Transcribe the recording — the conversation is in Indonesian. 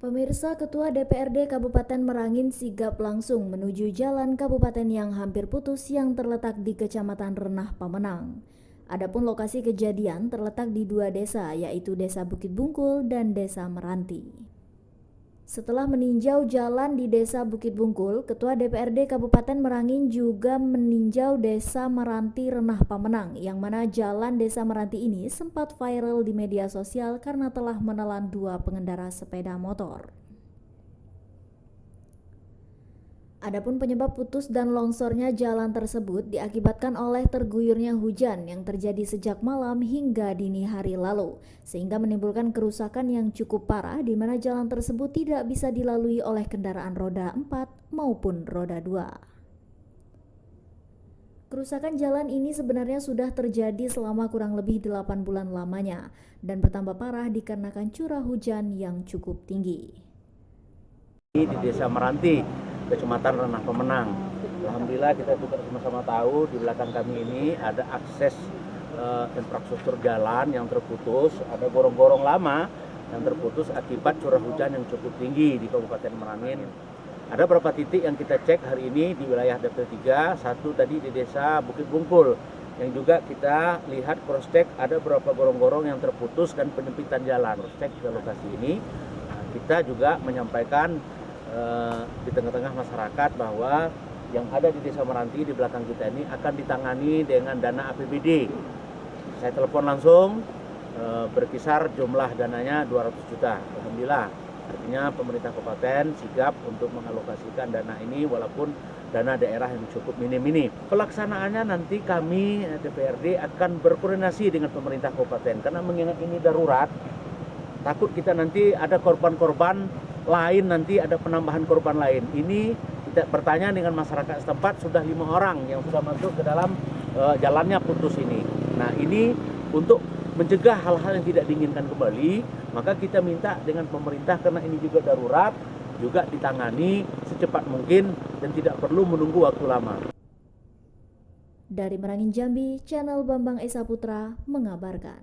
Pemirsa Ketua DPRD Kabupaten Merangin sigap langsung menuju jalan kabupaten yang hampir putus yang terletak di Kecamatan Renah Pamenang. Adapun lokasi kejadian terletak di dua desa yaitu Desa Bukit Bungkul dan Desa Meranti. Setelah meninjau jalan di Desa Bukit Bungkul, Ketua DPRD Kabupaten Merangin juga meninjau Desa Meranti Renah Pamenang, yang mana jalan Desa Meranti ini sempat viral di media sosial karena telah menelan dua pengendara sepeda motor. Adapun penyebab putus dan longsornya jalan tersebut diakibatkan oleh terguyurnya hujan yang terjadi sejak malam hingga dini hari lalu, sehingga menimbulkan kerusakan yang cukup parah di mana jalan tersebut tidak bisa dilalui oleh kendaraan roda 4 maupun roda 2. Kerusakan jalan ini sebenarnya sudah terjadi selama kurang lebih 8 bulan lamanya dan bertambah parah dikarenakan curah hujan yang cukup tinggi. Di Desa Meranti, Kecamatan Renah Pemenang. Alhamdulillah kita juga sama-sama tahu di belakang kami ini ada akses uh, infrastruktur jalan yang terputus, ada gorong-gorong lama yang terputus akibat curah hujan yang cukup tinggi di Kabupaten Merangin. Ada beberapa titik yang kita cek hari ini di wilayah Dapil 3, satu tadi di desa Bukit Bungkul, yang juga kita lihat cross check ada beberapa gorong-gorong yang terputus dan penyempitan jalan. Cross check ke lokasi ini, kita juga menyampaikan Eh, di tengah-tengah masyarakat bahwa yang ada di Desa Meranti di belakang kita ini akan ditangani dengan dana APBD. Saya telepon langsung e, berkisar jumlah dananya 200 juta. Alhamdulillah. Artinya pemerintah kabupaten sigap untuk mengalokasikan dana ini walaupun dana daerah yang cukup minim ini. Pelaksanaannya nanti kami DPRD akan berkoordinasi dengan pemerintah kabupaten karena mengingat ini darurat. Takut kita nanti ada korban-korban lain nanti ada penambahan korban lain. Ini kita bertanya dengan masyarakat setempat sudah lima orang yang sudah masuk ke dalam uh, jalannya putus ini. Nah ini untuk mencegah hal-hal yang tidak diinginkan kembali, maka kita minta dengan pemerintah karena ini juga darurat, juga ditangani secepat mungkin dan tidak perlu menunggu waktu lama. Dari Merangin Jambi, channel Bambang Esa Putra mengabarkan.